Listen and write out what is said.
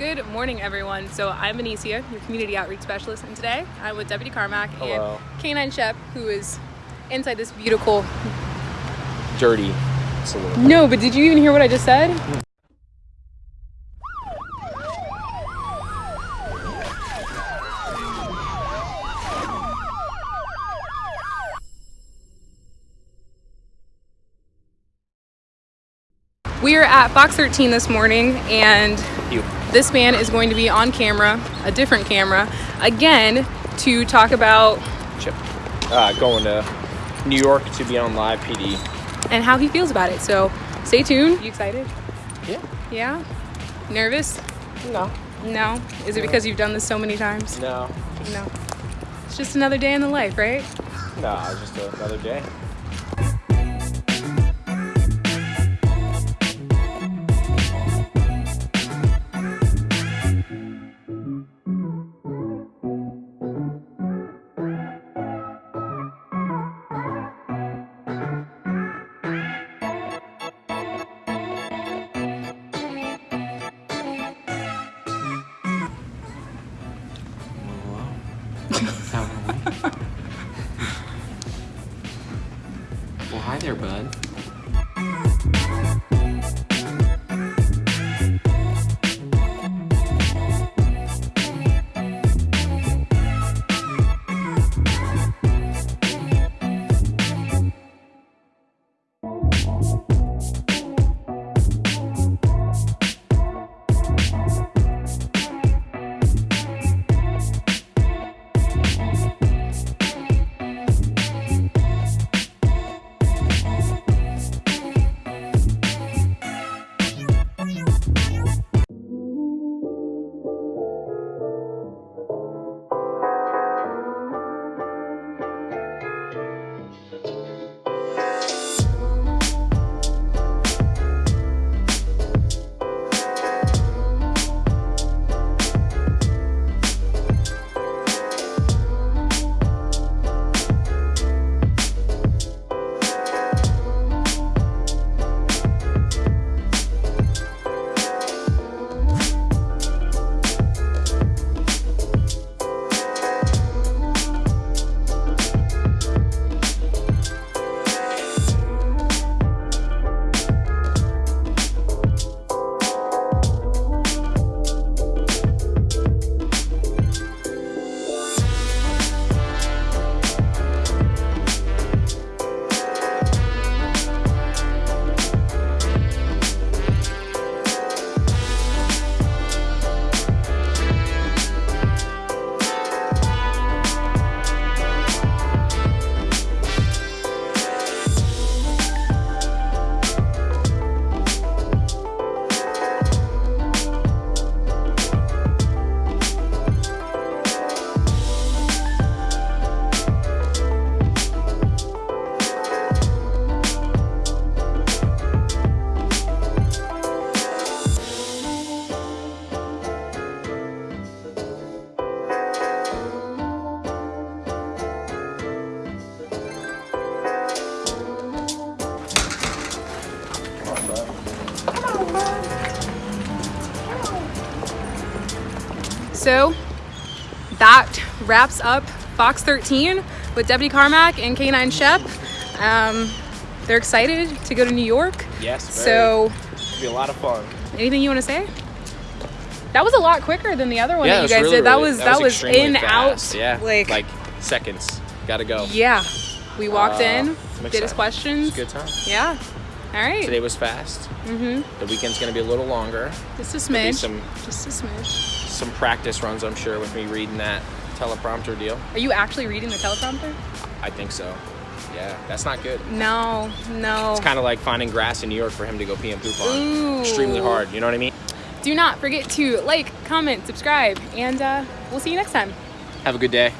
Good morning, everyone. So I'm Benicia, your community outreach specialist, and today I'm with Deputy Carmack Hello. and Canine Shep, who is inside this beautiful. dirty saloon. No, but did you even hear what I just said? We are at Fox 13 this morning, and You. this man is going to be on camera, a different camera, again to talk about Chip. Uh, going to New York to be on live PD. and how he feels about it. So stay tuned. You excited? Yeah. Yeah? Nervous? No. No? Is it because you've done this so many times? No. No. It's just another day in the life, right? No, it's just another day. well, hi there, bud. So that wraps up Fox 13 with Deputy Carmack and Canine Shep. Um, they're excited to go to New York. Yes. Very. So, It'll be a lot of fun. anything you want to say? That was a lot quicker than the other one yeah, that you guys really, did. That really- was that, was, extremely in fast. out. Yeah. Like, like seconds. Gotta go. yeah. We walked Uh, in, did his questions. Good time. Yeah. All right. Today was fast. mm-hmm. The weekend's gonna be a little longer. Just a smidge. some Just a smidge. Some practice runs, I'm sure, with me reading that teleprompter deal. Are you actually reading the teleprompter? I think so. Yeah, that's not good. No, no. It's kind of like finding grass in New York for him to go pee and poop on. Ooh. Extremely hard. You know what I mean? Do not forget to like, comment, subscribe, and uh, we'll see you next time. Have a good day.